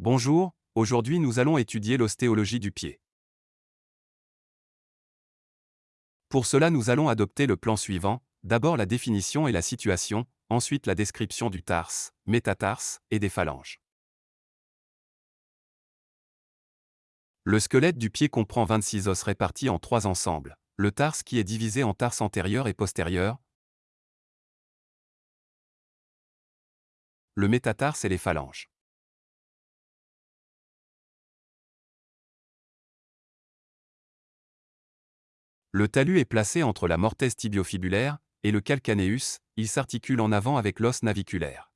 Bonjour, aujourd'hui nous allons étudier l'ostéologie du pied. Pour cela nous allons adopter le plan suivant, d'abord la définition et la situation, ensuite la description du tarse, métatarse et des phalanges. Le squelette du pied comprend 26 os répartis en trois ensembles, le tarse qui est divisé en tarse antérieur et postérieur, le métatarse et les phalanges. Le talus est placé entre la mortaise tibiofibulaire et le calcaneus, il s'articule en avant avec l'os naviculaire.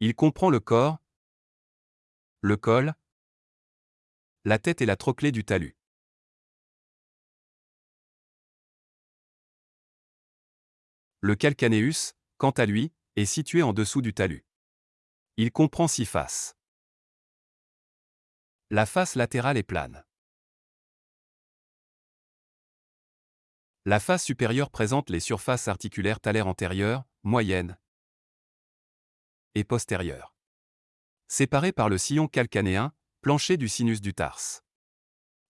Il comprend le corps, le col, la tête et la trochlée du talus. Le calcaneus, quant à lui, est situé en dessous du talus. Il comprend six faces. La face latérale est plane. La face supérieure présente les surfaces articulaires talaires antérieures, moyennes et postérieures. Séparées par le sillon calcanéen, plancher du sinus du tarse.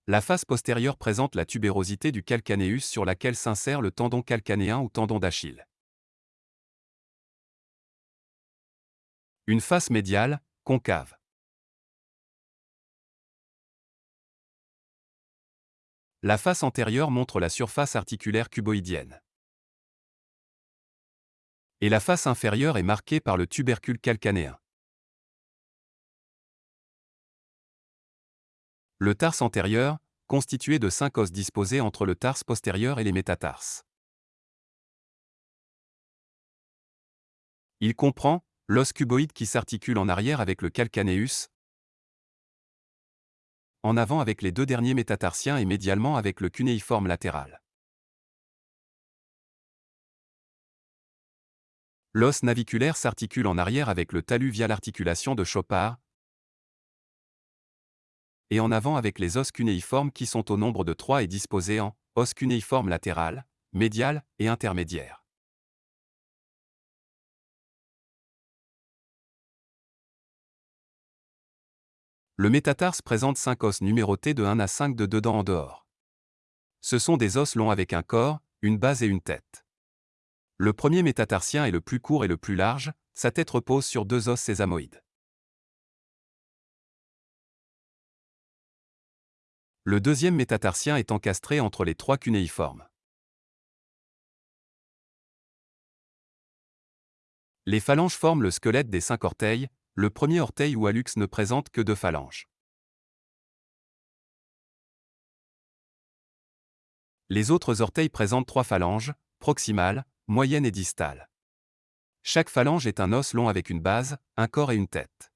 La face postérieure présente la tubérosité du calcanéus sur laquelle s'insère le tendon calcanéen ou tendon d'Achille. Une face médiale, concave. La face antérieure montre la surface articulaire cuboïdienne. Et la face inférieure est marquée par le tubercule calcanéen. Le tarse antérieur, constitué de cinq os disposés entre le tarse postérieur et les métatarses. Il comprend l'os cuboïde qui s'articule en arrière avec le calcaneus, en avant avec les deux derniers métatarsiens et médialement avec le cunéiforme latéral. L'os naviculaire s'articule en arrière avec le talus via l'articulation de Chopard, et en avant avec les os cunéiformes qui sont au nombre de trois et disposés en os cunéiforme latéral, médial et intermédiaire. Le métatarse présente 5 os numérotés de 1 à 5 de dedans en dehors. Ce sont des os longs avec un corps, une base et une tête. Le premier métatarsien est le plus court et le plus large, sa tête repose sur deux os sésamoïdes. Le deuxième métatarsien est encastré entre les trois cunéiformes. Les phalanges forment le squelette des cinq orteils, le premier orteil ou hallux ne présente que deux phalanges. Les autres orteils présentent trois phalanges, proximales, moyennes et distales. Chaque phalange est un os long avec une base, un corps et une tête.